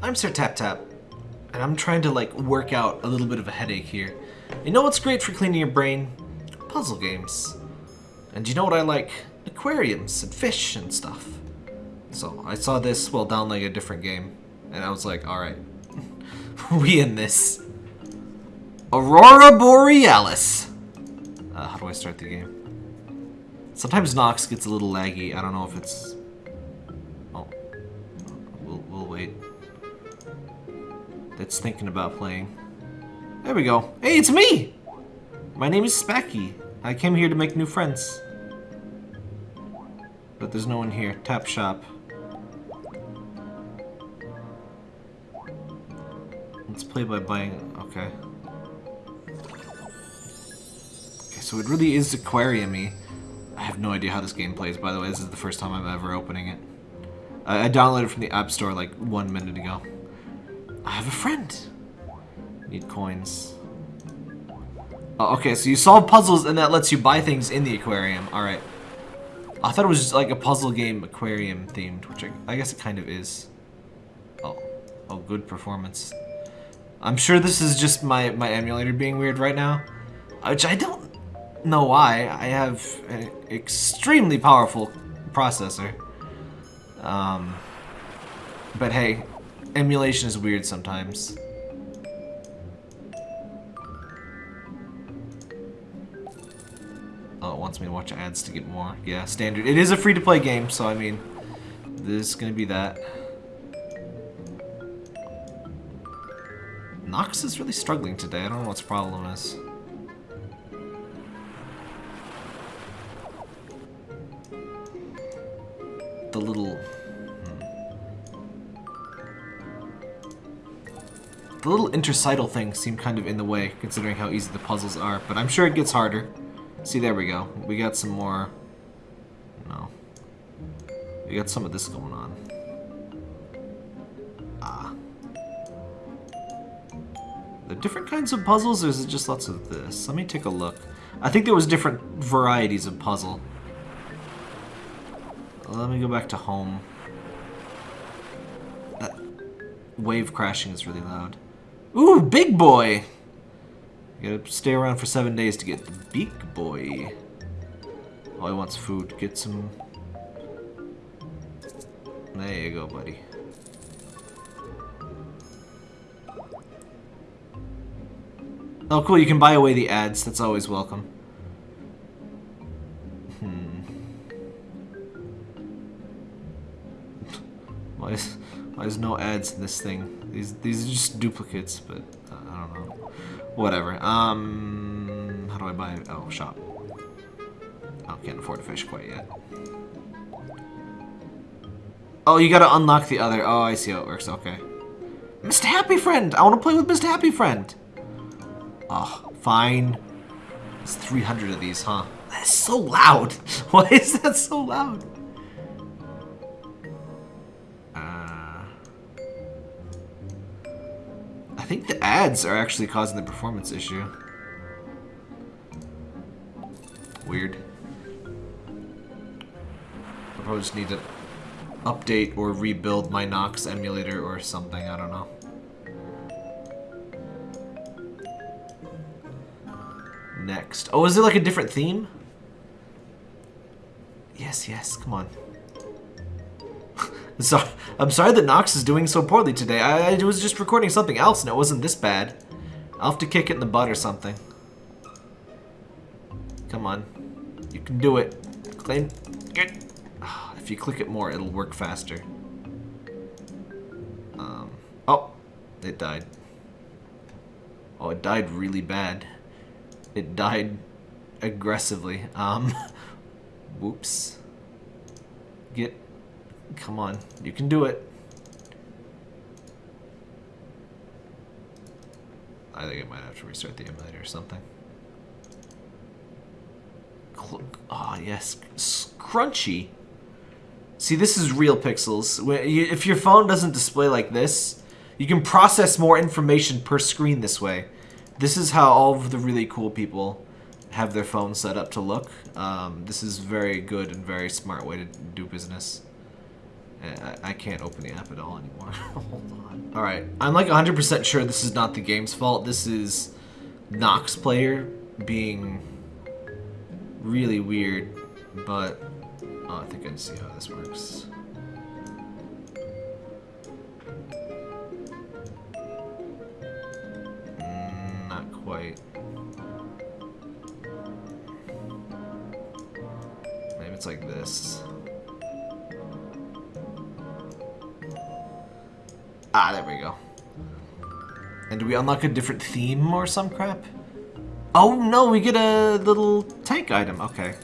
I'm Sir Tap Tap, and I'm trying to like work out a little bit of a headache here. You know what's great for cleaning your brain? Puzzle games. And you know what I like? Aquariums and fish and stuff. So I saw this while downloading a different game, and I was like, alright, we in this. Aurora Borealis. Uh, how do I start the game? Sometimes Nox gets a little laggy. I don't know if it's... It's thinking about playing. There we go. Hey, it's me! My name is Spacky. I came here to make new friends. But there's no one here. Tap shop. Let's play by buying... Okay. Okay, so it really is aquarium-y. I have no idea how this game plays, by the way. This is the first time I'm ever opening it. I, I downloaded it from the App Store like one minute ago. I have a friend. Need coins. Oh, okay, so you solve puzzles and that lets you buy things in the aquarium. Alright. I thought it was just like a puzzle game aquarium themed, which I, I guess it kind of is. Oh. Oh, good performance. I'm sure this is just my, my emulator being weird right now. Which I don't know why. I have an extremely powerful processor. Um, but hey, emulation is weird sometimes. Oh, it wants me to watch ads to get more. Yeah, standard. It is a free-to-play game, so I mean, this is gonna be that. Nox is really struggling today. I don't know what his problem is. the little... The little interstitial things seem kind of in the way, considering how easy the puzzles are, but I'm sure it gets harder. See, there we go. We got some more... No. We got some of this going on. Ah. The different kinds of puzzles, or is it just lots of this? Let me take a look. I think there was different varieties of puzzle. Let me go back to home. That wave crashing is really loud. Ooh, big boy! You gotta stay around for seven days to get the big boy. All he wants food. Get some... There you go, buddy. Oh, cool. You can buy away the ads. That's always welcome. Hmm. Why is, why is no ads in this thing? These these are just duplicates, but uh, I don't know. Whatever. Um, how do I buy? Oh, shop. Oh, can't afford a fish quite yet. Oh, you gotta unlock the other. Oh, I see how it works. Okay. Mr. Happy Friend! I want to play with Mr. Happy Friend! Oh, fine. There's 300 of these, huh? That's so loud! Why is that so loud? Think the ads are actually causing the performance issue. Weird. I probably just need to update or rebuild my Nox emulator or something, I don't know. Next. Oh, is it like a different theme? Yes, yes, come on. So, I'm sorry that Nox is doing so poorly today. I, I, was just recording something else and it wasn't this bad. I'll have to kick it in the butt or something. Come on. You can do it. Claim. Get. If you click it more, it'll work faster. Um. Oh, it died. Oh, it died really bad. It died aggressively. Um. Whoops. Get Come on, you can do it. I think I might have to restart the emulator or something. Ah, oh, yes, Scrunchy. See, this is real pixels. If your phone doesn't display like this, you can process more information per screen this way. This is how all of the really cool people have their phones set up to look. Um, this is very good and very smart way to do business. I, I can't open the app at all anymore. Hold on. Alright, I'm like 100% sure this is not the game's fault. This is Nox player being really weird, but oh, I think I see how this works. Mm, not quite. Maybe it's like this. Ah, there we go. And do we unlock a different theme or some crap? Oh no, we get a little tank item. Okay.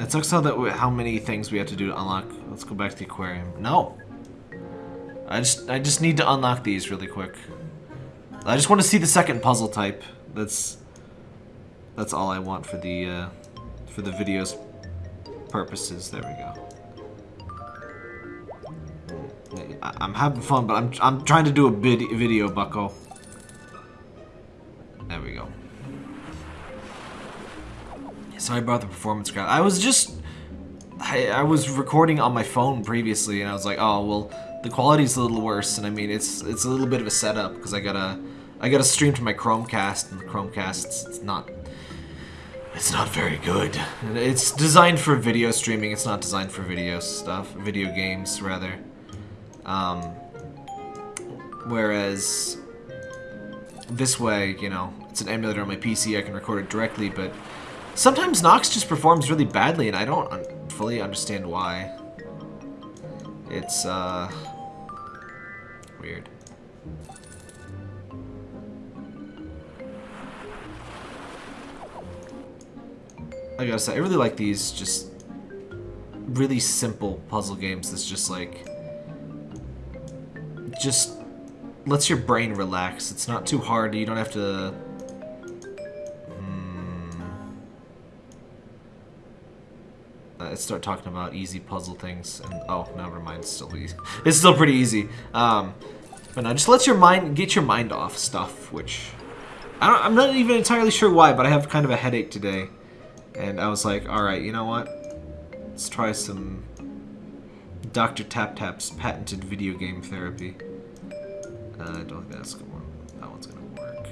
It sucks how that how many things we have to do to unlock. Let's go back to the aquarium. No. I just I just need to unlock these really quick. I just want to see the second puzzle type. That's that's all I want for the uh, for the video's purposes. There we go. I am having fun, but I'm, I'm trying to do a vid video, bucko. There we go. Sorry about the performance crowd. I was just... I, I was recording on my phone previously, and I was like, oh, well, the quality's a little worse, and I mean, it's it's a little bit of a setup, because I gotta... I gotta stream to my Chromecast, and the Chromecast, it's, it's not... It's not very good. It's designed for video streaming, it's not designed for video stuff. Video games, rather. Um, whereas this way, you know, it's an emulator on my PC, I can record it directly, but sometimes Nox just performs really badly, and I don't un fully understand why. It's, uh, weird. I gotta say, I really like these just really simple puzzle games that's just like just lets your brain relax. It's not too hard. You don't have to... Hmm. Uh, start talking about easy puzzle things. And Oh, never mind. It's still easy. It's still pretty easy. Um, but no, just lets your mind... Get your mind off stuff, which... I am not even entirely sure why, but I have kind of a headache today. And I was like, alright, you know what? Let's try some Dr. Tap Tap's patented video game therapy. Uh, I don't think that's gonna work. That one's gonna work.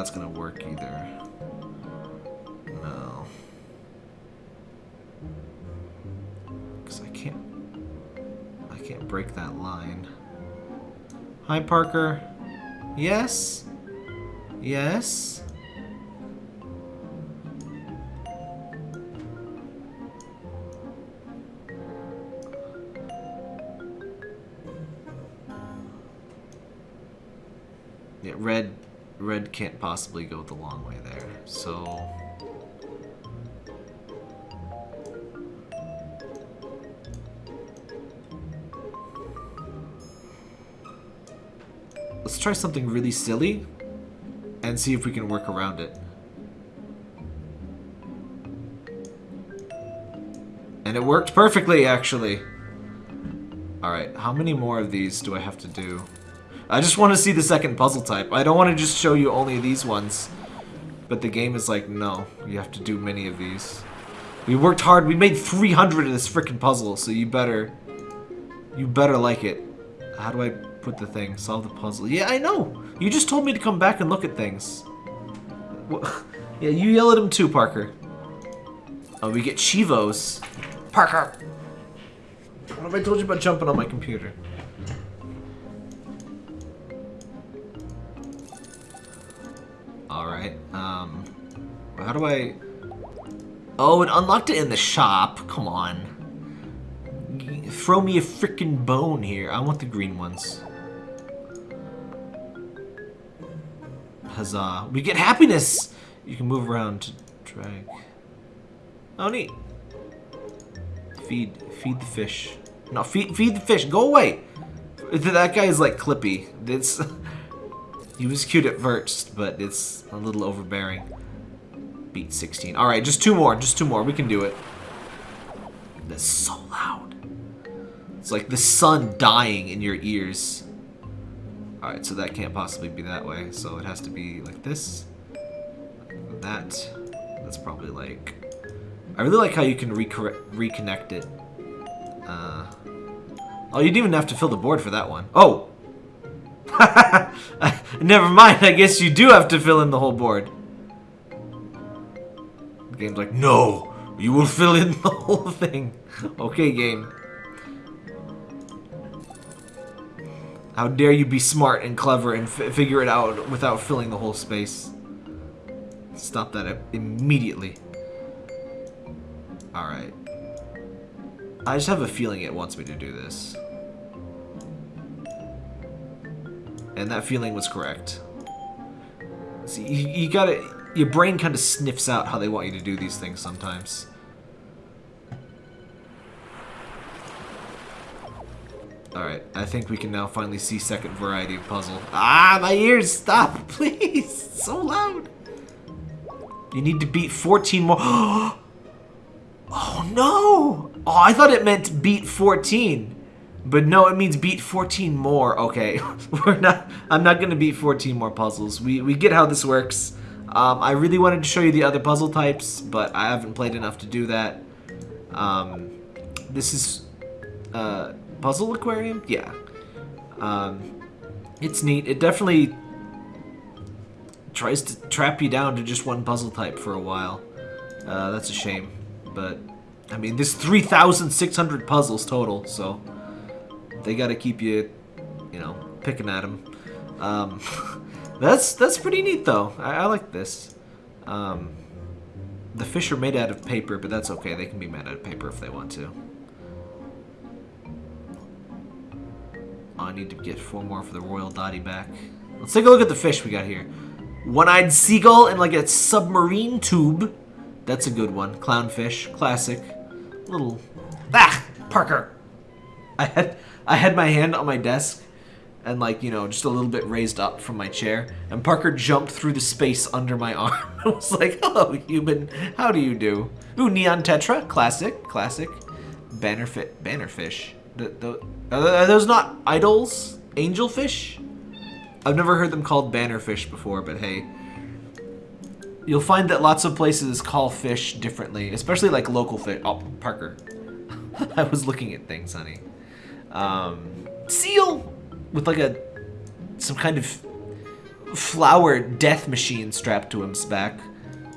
That's gonna work either. No. Because I can't... I can't break that line. Hi, Parker. Yes? Yes? Red can't possibly go the long way there. So Let's try something really silly and see if we can work around it. And it worked perfectly, actually. Alright, how many more of these do I have to do? I just want to see the second puzzle type. I don't want to just show you only these ones. But the game is like, no, you have to do many of these. We worked hard. We made 300 of this freaking puzzle, so you better... You better like it. How do I put the thing? Solve the puzzle. Yeah, I know. You just told me to come back and look at things. yeah, you yell at him too, Parker. Oh, we get Chivos. Parker! What have I told you about jumping on my computer? Alright, um... How do I... Oh, it unlocked it in the shop. Come on. Throw me a freaking bone here. I want the green ones. Huzzah. We get happiness! You can move around to drag. Oh, neat. Feed. Feed the fish. No, feed, feed the fish. Go away! That guy is like Clippy. It's he was cute at first, but it's a little overbearing. Beat 16. All right, just two more. Just two more. We can do it. That's so loud. It's like the sun dying in your ears. All right, so that can't possibly be that way. So it has to be like this. That. That's probably like. I really like how you can reconnect it. Uh, oh, you didn't even have to fill the board for that one. Oh! Never mind, I guess you do have to fill in the whole board. The game's like, no! You will fill in the whole thing. okay, game. How dare you be smart and clever and figure it out without filling the whole space. Stop that immediately. Alright. I just have a feeling it wants me to do this. And that feeling was correct. See, you, you gotta... Your brain kind of sniffs out how they want you to do these things sometimes. Alright, I think we can now finally see second variety of puzzle. Ah, my ears! Stop, please! so loud! You need to beat 14 more. oh, no! Oh, I thought it meant beat 14. But no, it means beat 14 more. Okay, we're not. I'm not gonna beat 14 more puzzles. We we get how this works. Um, I really wanted to show you the other puzzle types, but I haven't played enough to do that. Um, this is uh, puzzle aquarium. Yeah, um, it's neat. It definitely tries to trap you down to just one puzzle type for a while. Uh, that's a shame, but I mean, there's 3,600 puzzles total, so they got to keep you, you know, picking at them. Um, that's that's pretty neat though. I, I like this. Um, the fish are made out of paper, but that's okay. They can be made out of paper if they want to. Oh, I need to get four more for the Royal Dottyback. Let's take a look at the fish we got here. One-eyed seagull in like a submarine tube. That's a good one. Clownfish, classic. Little, ah, Parker. I had I had my hand on my desk and like, you know, just a little bit raised up from my chair. And Parker jumped through the space under my arm. I was like, hello, human. How do you do? Ooh, Neon Tetra. Classic. Classic. Bannerfish. Bannerfish. The, the, are those not idols? Angelfish? I've never heard them called bannerfish before, but hey. You'll find that lots of places call fish differently, especially like local fish. Oh, Parker. I was looking at things, honey. Um, seal with like a some kind of flower death machine strapped to his back.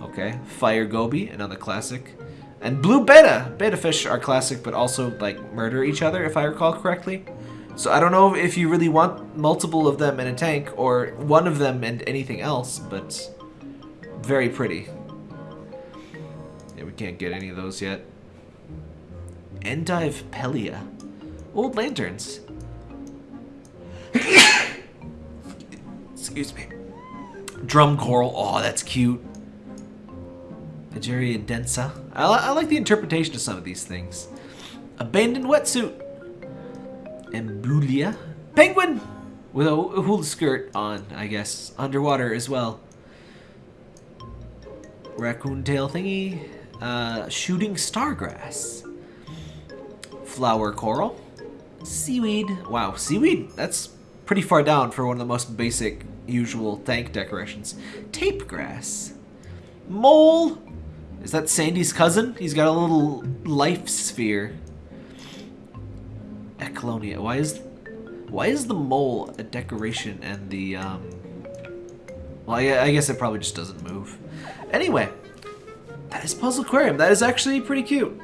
Okay, fire goby, another classic. And blue betta. Betta fish are classic, but also like murder each other, if I recall correctly. So I don't know if you really want multiple of them in a tank or one of them and anything else, but very pretty. Yeah, we can't get any of those yet. Endive Pelia. Old lanterns. Excuse me. Drum coral. Oh, that's cute. Egeria densa. I, I like the interpretation of some of these things. Abandoned wetsuit. Ambulia. Penguin! With a hula skirt on, I guess. Underwater as well. Raccoon tail thingy. Uh, shooting stargrass. Flower coral. Seaweed. Wow, seaweed? That's pretty far down for one of the most basic, usual tank decorations. Tape grass. Mole. Is that Sandy's cousin? He's got a little life sphere. Ecklonia. Why is why is the mole a decoration and the um well I, I guess it probably just doesn't move. Anyway, that is Puzzle Aquarium. That is actually pretty cute.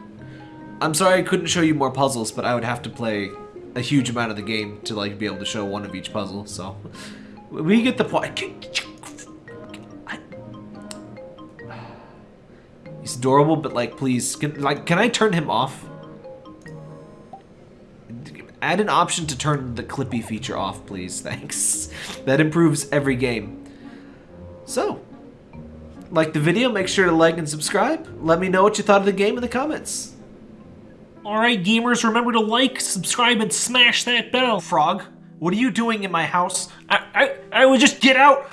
I'm sorry I couldn't show you more puzzles, but I would have to play a huge amount of the game to like be able to show one of each puzzle. So we get the point. He's adorable, but like, please, can, like, can I turn him off? Add an option to turn the Clippy feature off, please. Thanks. That improves every game. So, like the video, make sure to like and subscribe. Let me know what you thought of the game in the comments. Alright gamers, remember to like, subscribe, and smash that bell. Frog. What are you doing in my house? I, I, I would just get out.